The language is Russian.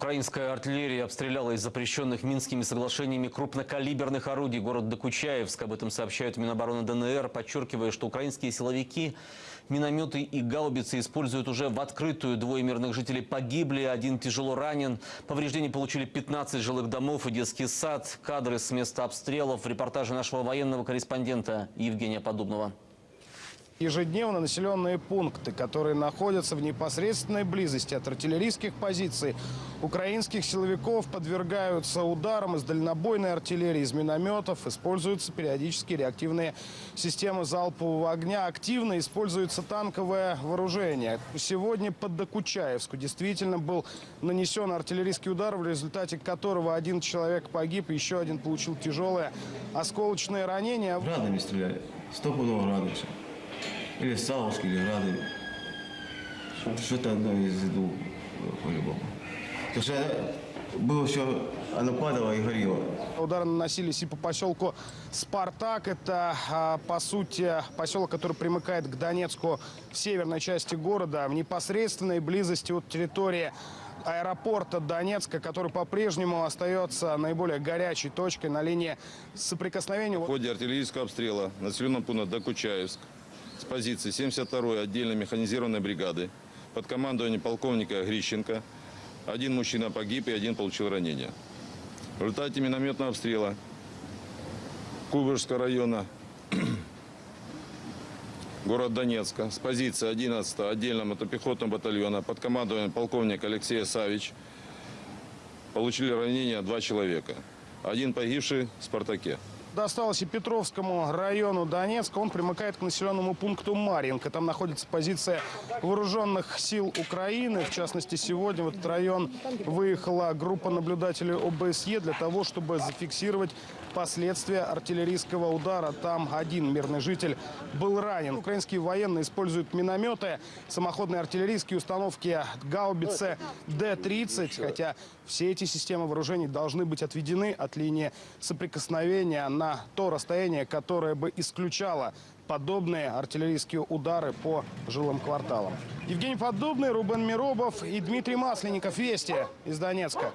Украинская артиллерия обстреляла из запрещенных Минскими соглашениями крупнокалиберных орудий город Докучаевск. Об этом сообщают Минобороны ДНР, подчеркивая, что украинские силовики минометы и гаубицы используют уже в открытую. Двое мирных жителей погибли, один тяжело ранен. Повреждений получили 15 жилых домов и детский сад. Кадры с места обстрелов в репортаже нашего военного корреспондента Евгения Подобного. Ежедневно населенные пункты, которые находятся в непосредственной близости от артиллерийских позиций украинских силовиков, подвергаются ударам из дальнобойной артиллерии, из минометов. Используются периодически реактивные системы залпового огня. Активно используется танковое вооружение. Сегодня под Докучаевску действительно был нанесен артиллерийский удар, в результате которого один человек погиб, еще один получил тяжелое осколочное ранение. Градами стреляли. Стопудово все. Или Савушки, или Грады. Что-то одно из двух, по-любому. Потому что было все, оно падало и горело. Удары наносились и по поселку Спартак. Это, а, по сути, поселок, который примыкает к Донецку в северной части города, в непосредственной близости от территории аэропорта Донецка, который по-прежнему остается наиболее горячей точкой на линии соприкосновения. В ходе артиллерийского обстрела населенного пункта Докучаевск с позиции 72-й отдельной механизированной бригады под командованием полковника Грищенко один мужчина погиб и один получил ранение. В результате минометного обстрела Кубышского района город Донецка с позиции 11-го отдельного мотопехотного батальона под командованием полковника Алексея Савич получили ранения два человека. Один погибший в «Спартаке». Досталось и Петровскому району Донецка. Он примыкает к населенному пункту Марьинка. Там находится позиция вооруженных сил Украины. В частности, сегодня в этот район выехала группа наблюдателей ОБСЕ для того, чтобы зафиксировать последствия артиллерийского удара. Там один мирный житель был ранен. Украинские военные используют минометы, самоходные артиллерийские установки гаубицы Д-30. Хотя все эти системы вооружений должны быть отведены от линии соприкосновения на то расстояние, которое бы исключало подобные артиллерийские удары по жилым кварталам. Евгений Подобный, Рубен Миробов и Дмитрий Масленников. Вести из Донецка.